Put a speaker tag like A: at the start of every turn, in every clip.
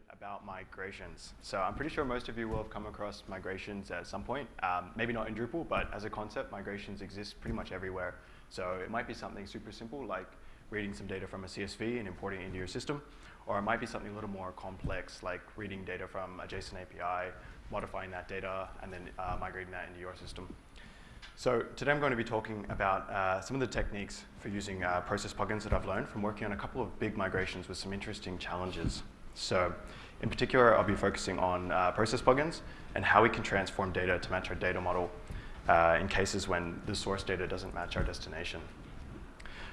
A: bit about migrations. So I'm pretty sure most of you will have come across migrations at some point. Um, maybe not in Drupal, but as a concept, migrations exist pretty much everywhere. So it might be something super simple like reading some data from a CSV and importing it into your system, or it might be something a little more complex like reading data from a JSON API, modifying that data, and then uh, migrating that into your system. So today I'm going to be talking about uh, some of the techniques for using uh, process plugins that I've learned from working on a couple of big migrations with some interesting challenges. So in particular, I'll be focusing on uh, process plugins and how we can transform data to match our data model uh, in cases when the source data doesn't match our destination.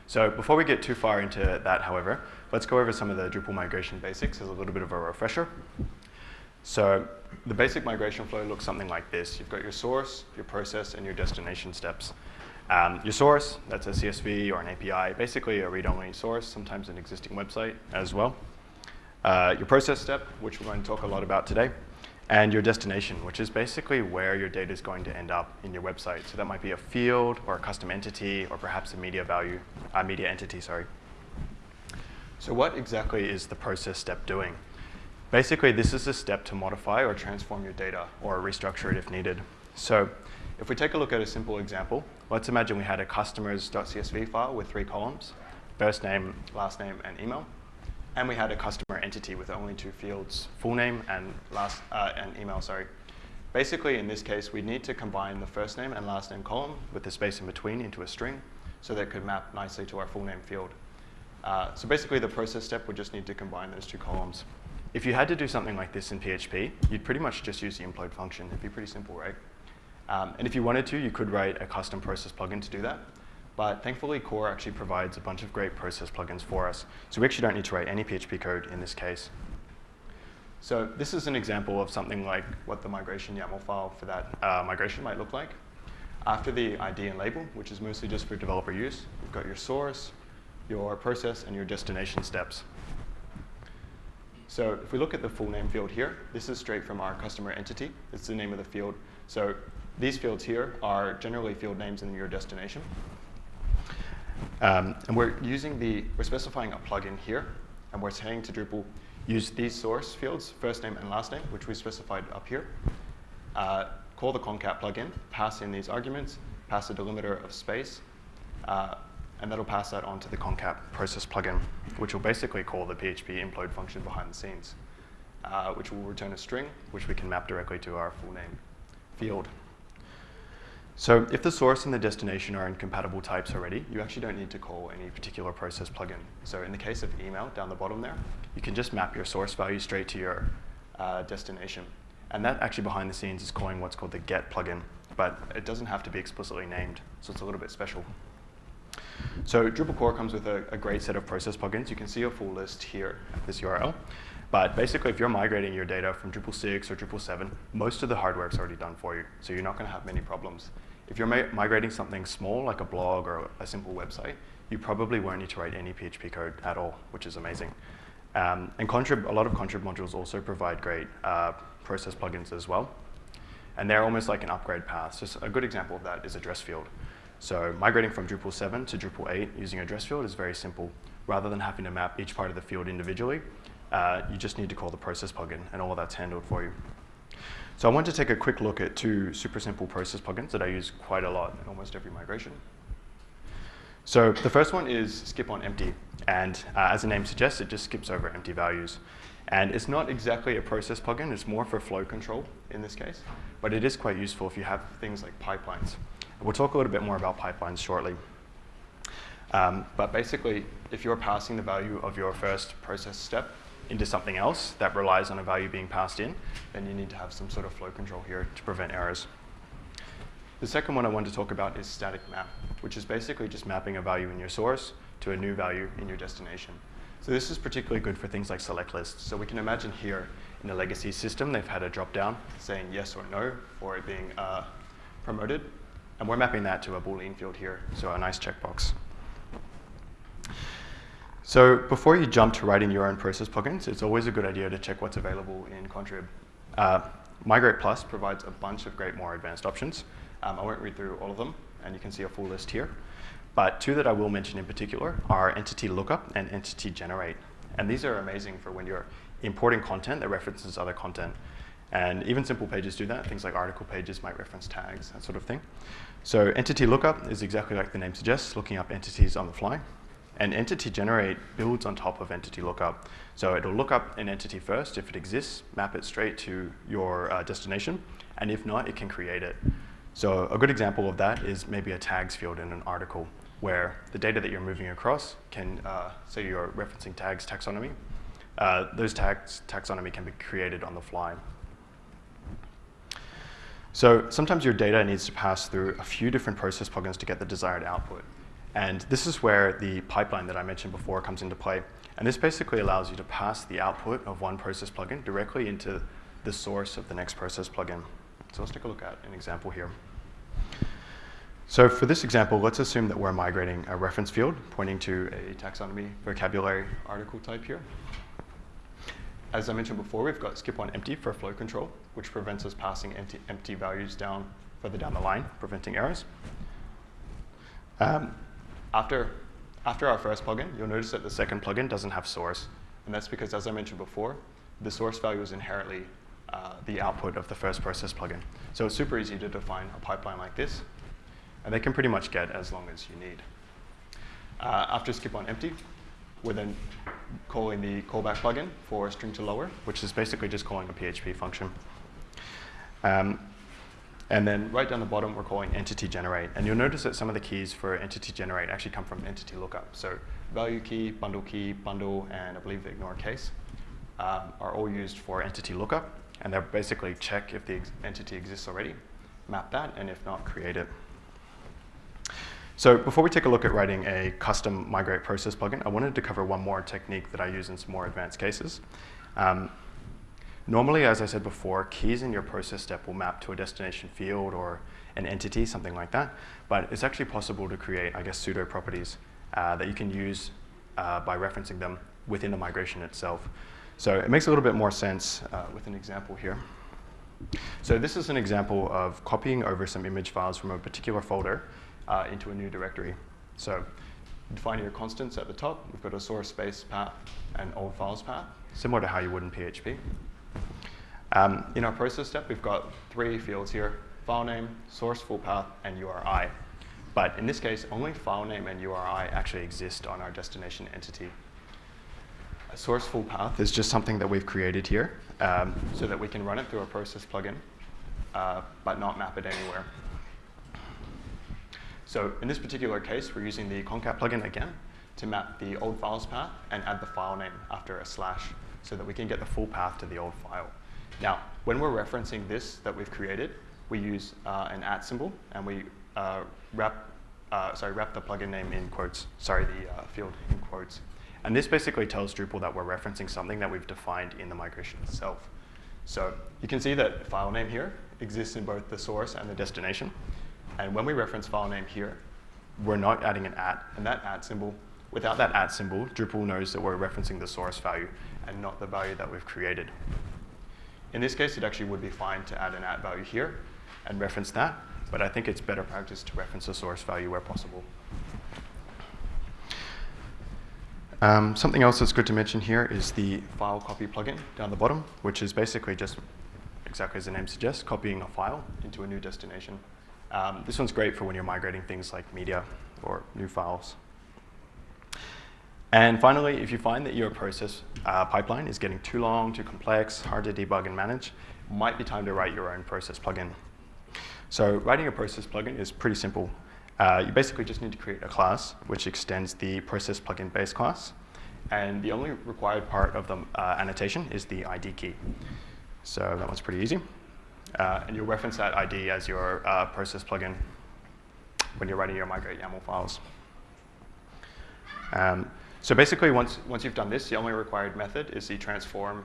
A: So before we get too far into that, however, let's go over some of the Drupal migration basics as a little bit of a refresher. So the basic migration flow looks something like this. You've got your source, your process, and your destination steps. Um, your source, that's a CSV or an API, basically a read-only source, sometimes an existing website as well. Uh, your process step, which we're going to talk a lot about today, and your destination, which is basically where your data is going to end up in your website. So that might be a field or a custom entity or perhaps a media value, a media entity, sorry. So what exactly is the process step doing? Basically, this is a step to modify or transform your data or restructure it if needed. So if we take a look at a simple example, let's imagine we had a customers.csv file with three columns, first name, last name, and email. And we had a customer entity with only two fields, full name and, last, uh, and email, sorry. Basically, in this case, we need to combine the first name and last name column with the space in between into a string so that it could map nicely to our full name field. Uh, so basically, the process step would just need to combine those two columns. If you had to do something like this in PHP, you'd pretty much just use the implode function. It'd be pretty simple, right? Um, and if you wanted to, you could write a custom process plugin to do that. But thankfully, Core actually provides a bunch of great process plugins for us. So we actually don't need to write any PHP code in this case. So this is an example of something like what the migration YAML file for that uh, migration might look like. After the ID and label, which is mostly just for developer use, you've got your source, your process, and your destination steps. So if we look at the full name field here, this is straight from our customer entity. It's the name of the field. So these fields here are generally field names in your destination. Um, and we're using the, we're specifying a plugin here, and we're saying to Drupal, use these source fields, first name and last name, which we specified up here. Uh, call the concat plugin, pass in these arguments, pass a delimiter of space, uh, and that'll pass that on to the concat process plugin, which will basically call the PHP implode function behind the scenes, uh, which will return a string, which we can map directly to our full name field. So if the source and the destination are in compatible types already, you actually don't need to call any particular process plugin. So in the case of email down the bottom there, you can just map your source value straight to your uh, destination. And that actually behind the scenes is calling what's called the get plugin, but it doesn't have to be explicitly named, so it's a little bit special. So Drupal core comes with a, a great set of process plugins. You can see a full list here at this URL. But basically, if you're migrating your data from Drupal 6 or Drupal 7, most of the hardware is already done for you, so you're not going to have many problems. If you're migrating something small, like a blog or a simple website, you probably won't need to write any PHP code at all, which is amazing. Um, and Contrib, a lot of Contrib modules also provide great uh, process plugins as well. And they're almost like an upgrade path. So a good example of that is address field. So migrating from Drupal 7 to Drupal 8 using address field is very simple. Rather than having to map each part of the field individually, uh, you just need to call the process plugin, and all of that's handled for you. So I want to take a quick look at two super simple process plugins that I use quite a lot in almost every migration. So the first one is skip on empty. And uh, as the name suggests, it just skips over empty values. And it's not exactly a process plugin. It's more for flow control in this case. But it is quite useful if you have things like pipelines. We'll talk a little bit more about pipelines shortly. Um, but basically, if you're passing the value of your first process step into something else that relies on a value being passed in, then you need to have some sort of flow control here to prevent errors. The second one I want to talk about is static map, which is basically just mapping a value in your source to a new value in your destination. So this is particularly good for things like select lists. So we can imagine here in a legacy system, they've had a drop down saying yes or no for it being uh, promoted. And we're mapping that to a Boolean field here, so a nice checkbox. So before you jump to writing your own process plugins, it's always a good idea to check what's available in Contrib. Uh, Migrate Plus provides a bunch of great more advanced options. Um, I won't read through all of them, and you can see a full list here. But two that I will mention in particular are Entity Lookup and Entity Generate. And these are amazing for when you're importing content that references other content. And even simple pages do that. Things like article pages might reference tags, that sort of thing. So entity lookup is exactly like the name suggests, looking up entities on the fly. And entity generate builds on top of entity lookup. So it'll look up an entity first. If it exists, map it straight to your uh, destination. And if not, it can create it. So a good example of that is maybe a tags field in an article where the data that you're moving across can, uh, say you're referencing tags taxonomy, uh, those tags taxonomy can be created on the fly. So sometimes your data needs to pass through a few different process plugins to get the desired output. And this is where the pipeline that I mentioned before comes into play. And this basically allows you to pass the output of one process plugin directly into the source of the next process plugin. So let's take a look at an example here. So for this example, let's assume that we're migrating a reference field pointing to a taxonomy vocabulary article type here. As I mentioned before, we've got skip on empty for flow control, which prevents us passing empty, empty values down further down the line, preventing errors. Um, after, after our first plugin, you'll notice that the second plugin doesn't have source. And that's because, as I mentioned before, the source value is inherently uh, the output of the first process plugin. So it's super easy to define a pipeline like this and they can pretty much get as long as you need. Uh, after skip on empty, we're then calling the callback plugin for string to lower, which is basically just calling a PHP function. Um, and then right down the bottom, we're calling entity generate. And you'll notice that some of the keys for entity generate actually come from entity lookup. So value key, bundle key, bundle, and I believe ignore case um, are all used for entity lookup. And they're basically check if the ex entity exists already, map that, and if not, create it. So before we take a look at writing a custom migrate process plugin, I wanted to cover one more technique that I use in some more advanced cases. Um, normally, as I said before, keys in your process step will map to a destination field or an entity, something like that. But it's actually possible to create, I guess, pseudo properties uh, that you can use uh, by referencing them within the migration itself. So it makes a little bit more sense uh, with an example here. So this is an example of copying over some image files from a particular folder uh, into a new directory. So defining your constants at the top, we've got a source space path and old files path, similar to how you would in PHP. Um, in our process step, we've got three fields here, file name, source full path, and URI. But in this case, only file name and URI actually exist on our destination entity. A source full path is just something that we've created here um, so that we can run it through a process plugin, uh, but not map it anywhere. So in this particular case, we're using the concat plugin again to map the old files path and add the file name after a slash so that we can get the full path to the old file. Now, when we're referencing this that we've created, we use uh, an at symbol and we uh, wrap, uh, sorry, wrap the plugin name in quotes, sorry, the uh, field in quotes. And this basically tells Drupal that we're referencing something that we've defined in the migration itself. So you can see that file name here exists in both the source and the destination. And when we reference file name here, we're not adding an at. And that at symbol, without that at symbol, Drupal knows that we're referencing the source value and not the value that we've created. In this case, it actually would be fine to add an at value here and reference that, but I think it's better practice to reference the source value where possible. Um, something else that's good to mention here is the file copy plugin down the bottom, which is basically just exactly as the name suggests, copying a file into a new destination. Um, this one's great for when you're migrating things like media or new files. And finally, if you find that your process uh, pipeline is getting too long, too complex, hard to debug and manage, it might be time to write your own process plugin. So writing a process plugin is pretty simple. Uh, you basically just need to create a class which extends the process plugin base class. And the only required part of the uh, annotation is the ID key. So that one's pretty easy. Uh, and you'll reference that ID as your uh, process plugin when you're writing your migrate YAML files. Um, so basically, once, once you've done this, the only required method is the transform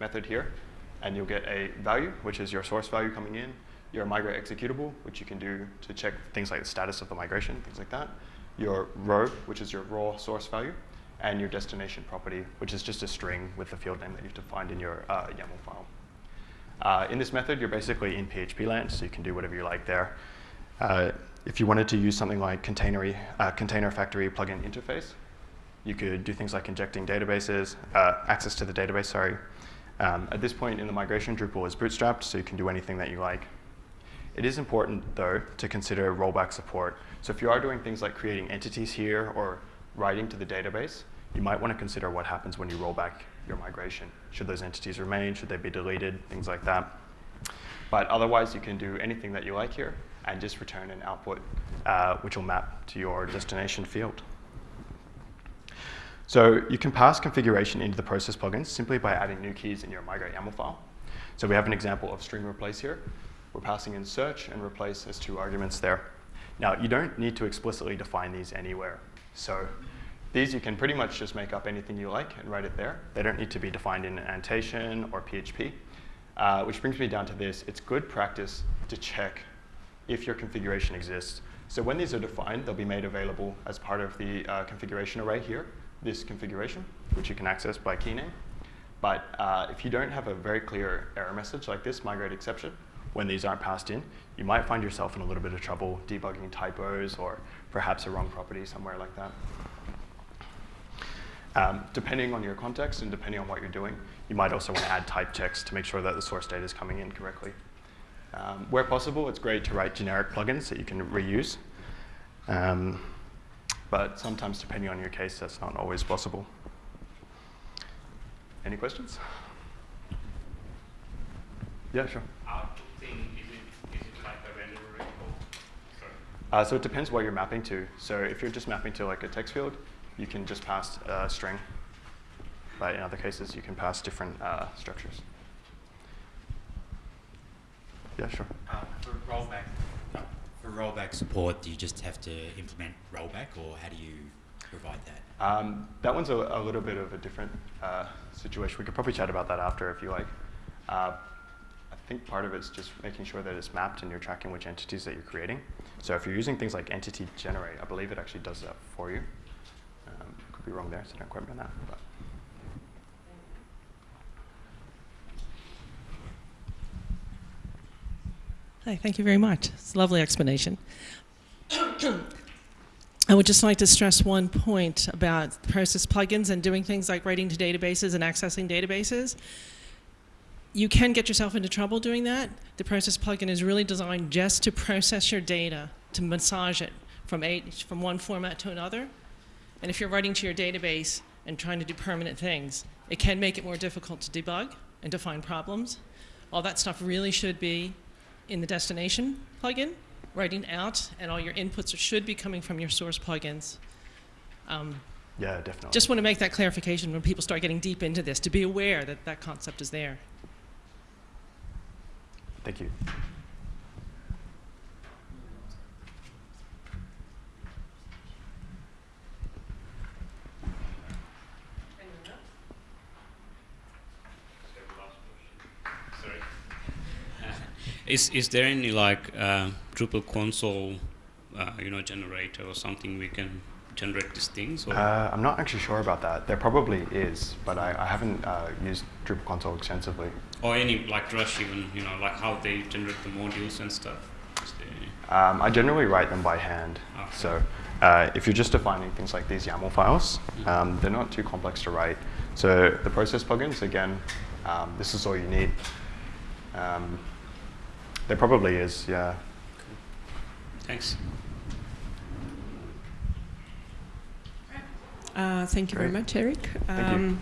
A: method here. And you'll get a value, which is your source value coming in, your migrate executable, which you can do to check things like the status of the migration, things like that, your row, which is your raw source value, and your destination property, which is just a string with the field name that you've defined in your uh, YAML file. Uh, in this method, you're basically in PHP land, so you can do whatever you like there. Uh, if you wanted to use something like uh, container factory plugin interface, You could do things like injecting databases, uh, access to the database, sorry. Um, at this point in the migration, Drupal is bootstrapped, so you can do anything that you like. It is important, though, to consider rollback support. So if you are doing things like creating entities here or writing to the database, you might want to consider what happens when you roll back your migration. Should those entities remain? Should they be deleted? Things like that. But otherwise, you can do anything that you like here and just return an output uh, which will map to your destination field. So you can pass configuration into the process plugins simply by adding new keys in your migrate YAML file. So we have an example of string replace here. We're passing in search and replace as two arguments there. Now, you don't need to explicitly define these anywhere. So these you can pretty much just make up anything you like and write it there. They don't need to be defined in annotation or PHP. Uh, which brings me down to this. It's good practice to check if your configuration exists. So when these are defined, they'll be made available as part of the uh, configuration array here, this configuration, which you can access by key name. But uh, if you don't have a very clear error message like this, migrate exception, when these aren't passed in, you might find yourself in a little bit of trouble debugging typos or perhaps a wrong property somewhere like that. Um, depending on your context and depending on what you're doing, you might also want to add type checks to make sure that the source data is coming in correctly. Um, where possible, it's great to write generic plugins that you can reuse. Um, but sometimes, depending on your case, that's not always possible. Any questions? Yeah, sure. Uh, so it depends what you're mapping to. So if you're just mapping to like a text field, you can just pass a string. But in other cases, you can pass different uh, structures. Yeah, sure.
B: Uh, for rollback, rollback support, do you just have to implement rollback, or how do you provide that?
A: Um, that one's a, a, little bit of a different uh, situation. We could probably chat about that after if you like. Uh, I think part of it's just making sure that it's mapped and you're tracking which entities that you're creating. So if you're using things like entity generate, I believe it actually does that for you. Um, could be wrong there, so don't quote me on that. But.
C: Hi, thank you very much. It's a lovely explanation. I would just like to stress one point about process plugins and doing things like writing to databases and accessing databases. You can get yourself into trouble doing that. The process plugin is really designed just to process your data, to massage it from, from one format to another. And if you're writing to your database and trying to do permanent things, it can make it more difficult to debug and to find problems. All that stuff really should be in the destination plugin, writing out, and all your inputs should be coming from your source plugins. Um,
A: yeah, definitely.
C: Just want to make that clarification when people start getting deep into this, to be aware that that concept is there.
A: Thank you.
D: Is is there any like uh, Drupal console, uh, you know, generator or something we can generate these things?
A: Uh, I'm not actually sure about that. There probably is, but I, I haven't uh, used Drupal console extensively.
D: Or any like Drush even, you know, like how they generate the modules and stuff.
A: Um, I generally write them by hand. Okay. So uh, if you're just defining things like these YAML files, mm-hmm. um, they're not too complex to write. So the process plugins, again, um, this is all you need. There probably is, yeah.
D: Thanks.
E: Uh, thank you
A: Great.
E: very much, Eric.
A: Thank you. Um,